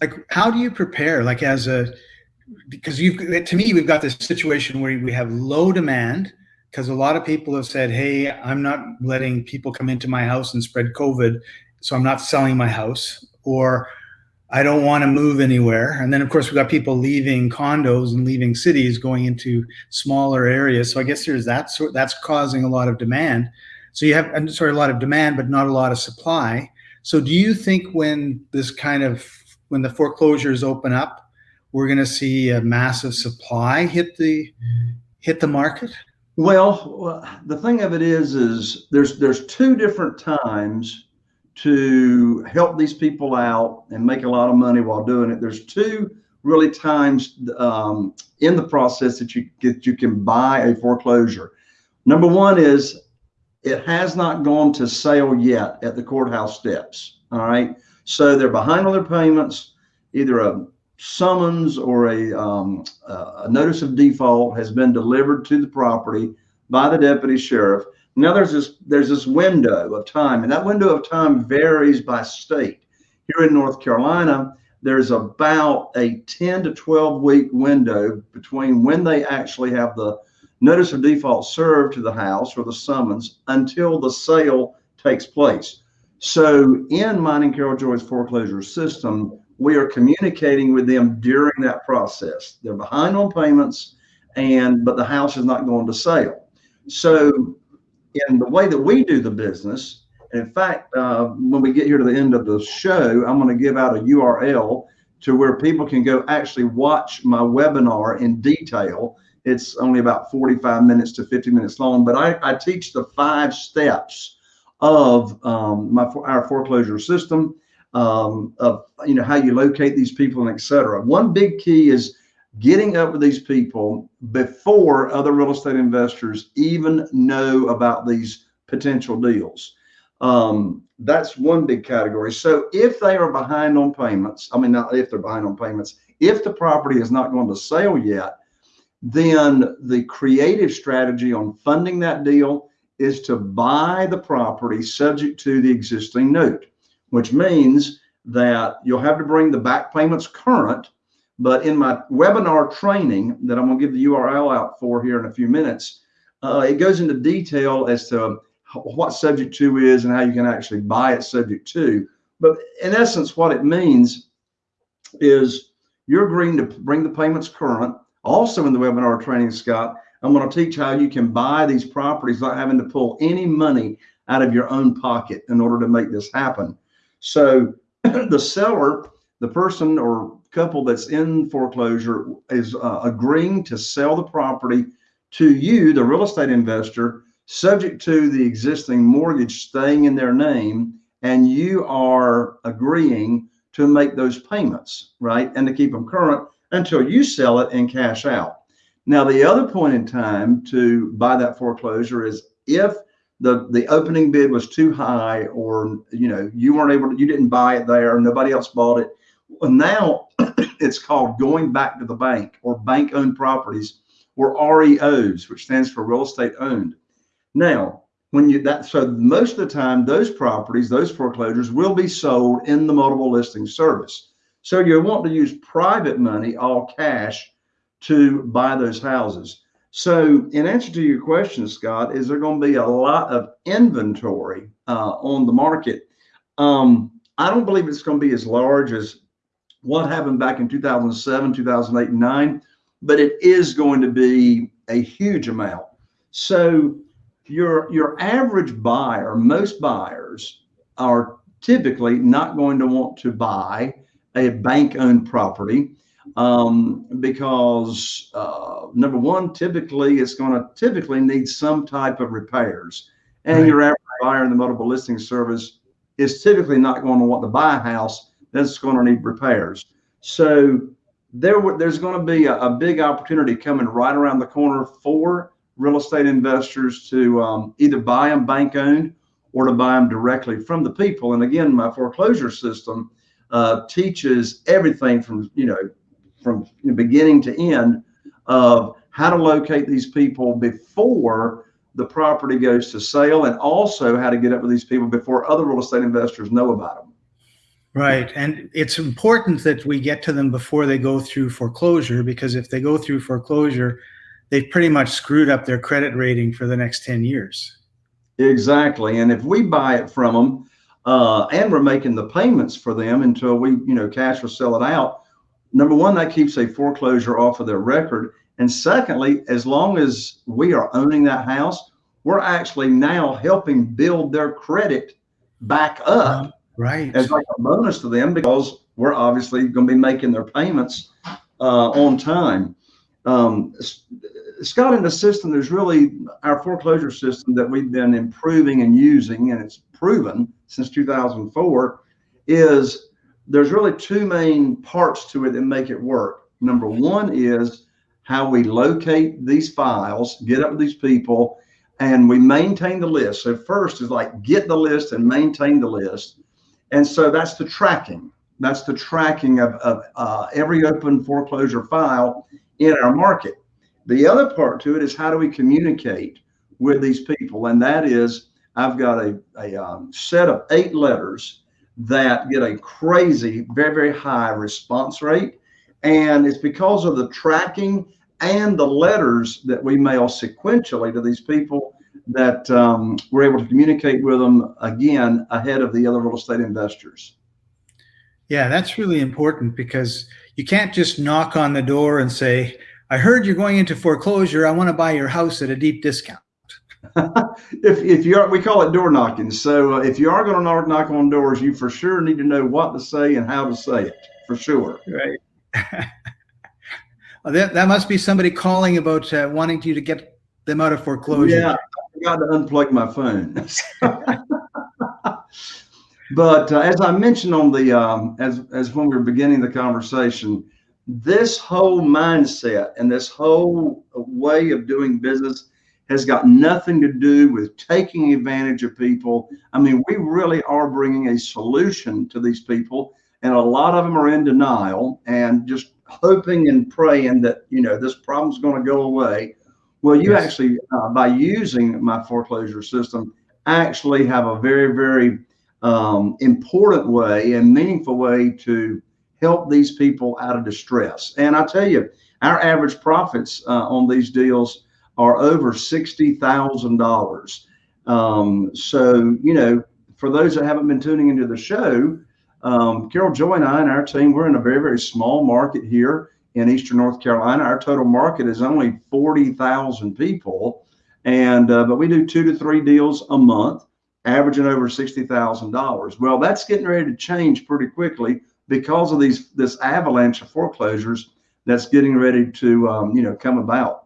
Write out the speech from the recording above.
like how do you prepare like as a because you've to me we've got this situation where we have low demand because a lot of people have said hey i'm not letting people come into my house and spread covid so i'm not selling my house or i don't want to move anywhere. And then of course we've got people leaving condos and leaving cities going into smaller areas. So i guess there's that sort that's causing a lot of demand. So you have sorry a lot of demand but not a lot of supply. So do you think when this kind of when the foreclosures open up we're going to see a massive supply hit the hit the market? Well, the thing of it is, is there's there's two different times to help these people out and make a lot of money while doing it. There's two really times um, in the process that you get you can buy a foreclosure. Number one is it has not gone to sale yet at the courthouse steps. All right, so they're behind on their payments. Either a summons or a, um, a notice of default has been delivered to the property by the deputy sheriff. Now there's this there's this window of time, and that window of time varies by state. Here in North Carolina, there's about a 10 to 12 week window between when they actually have the notice of default served to the house or the summons until the sale takes place. So in mine and Carol Joy's foreclosure system, we are communicating with them during that process. They're behind on payments, and but the house is not going to sale. So, in the way that we do the business, and in fact, uh, when we get here to the end of the show, I'm going to give out a URL to where people can go actually watch my webinar in detail. It's only about 45 minutes to 50 minutes long, but I, I teach the five steps of um, my our foreclosure system um, of you know how you locate these people and etc. One big key is getting up with these people before other real estate investors even know about these potential deals. Um, that's one big category. So if they are behind on payments, I mean, not if they're behind on payments, if the property is not going to sell yet, then the creative strategy on funding that deal is to buy the property subject to the existing note which means that you'll have to bring the back payments current. But in my webinar training that I'm going to give the URL out for here in a few minutes, uh, it goes into detail as to what subject to is and how you can actually buy it subject to. But in essence, what it means is you're agreeing to bring the payments current. Also in the webinar training, Scott, I'm going to teach how you can buy these properties without having to pull any money out of your own pocket in order to make this happen. So the seller, the person or couple that's in foreclosure is uh, agreeing to sell the property to you, the real estate investor, subject to the existing mortgage staying in their name, and you are agreeing to make those payments, right? And to keep them current until you sell it and cash out. Now, the other point in time to buy that foreclosure is if the the opening bid was too high or you know you weren't able to you didn't buy it there nobody else bought it well now it's called going back to the bank or bank owned properties or reos which stands for real estate owned. Now when you that so most of the time those properties those foreclosures will be sold in the multiple listing service. So you want to use private money all cash to buy those houses so, in answer to your question, Scott, is there going to be a lot of inventory uh, on the market? Um, I don't believe it's going to be as large as what happened back in 2007, 2008, and 9, but it is going to be a huge amount. So, your your average buyer, most buyers are typically not going to want to buy a bank-owned property um, because uh, number one, typically it's going to typically need some type of repairs, and right. your average buyer in the multiple listing service is typically not going to want to buy a house that's going to need repairs. So there, there's going to be a, a big opportunity coming right around the corner for real estate investors to um, either buy them bank owned or to buy them directly from the people. And again, my foreclosure system uh, teaches everything from you know from beginning to end of how to locate these people before the property goes to sale and also how to get up with these people before other real estate investors know about them. Right. And it's important that we get to them before they go through foreclosure because if they go through foreclosure, they've pretty much screwed up their credit rating for the next 10 years. Exactly. And if we buy it from them uh, and we're making the payments for them until we, you know, cash or sell it out, number one, that keeps a foreclosure off of their record. And secondly, as long as we are owning that house, we're actually now helping build their credit back up Right. as like a bonus to them because we're obviously going to be making their payments uh, on time. Um, Scott, in the system, there's really our foreclosure system that we've been improving and using, and it's proven since 2004, is there's really two main parts to it that make it work. Number one is how we locate these files, get up with these people, and we maintain the list. So first is like get the list and maintain the list. And so that's the tracking. That's the tracking of, of uh, every open foreclosure file in our market. The other part to it is how do we communicate with these people? And that is, I've got a, a um, set of eight letters that get a crazy, very, very high response rate. And it's because of the tracking and the letters that we mail sequentially to these people that um, we're able to communicate with them again ahead of the other real estate investors. Yeah, that's really important because you can't just knock on the door and say, I heard you're going into foreclosure. I want to buy your house at a deep discount. if, if you're, we call it door knocking. So uh, if you are going to knock, knock on doors, you for sure need to know what to say and how to say it for sure. Right. Well, that, that must be somebody calling about uh, wanting you to get them out of foreclosure. Yeah, I forgot to unplug my phone. but uh, as I mentioned on the um, as as when we were beginning the conversation, this whole mindset and this whole way of doing business has got nothing to do with taking advantage of people. I mean, we really are bringing a solution to these people, and a lot of them are in denial and just hoping and praying that you know this problem's going to go away. Well, you Yes. actually, uh, by using my foreclosure system, actually have a very, very um, important way and meaningful way to help these people out of distress. And I tell you, our average profits uh, on these deals are over sixty thousand dollars. Um, so, you know, for those that haven't been tuning into the show, um, Carol Joy and I and our team, we're in a very, very small market here in Eastern North Carolina. Our total market is only 40,000 people. And, uh, but we do two to three deals a month, averaging over $60,000. Well, that's getting ready to change pretty quickly because of these, this avalanche of foreclosures that's getting ready to, um, you know, come about.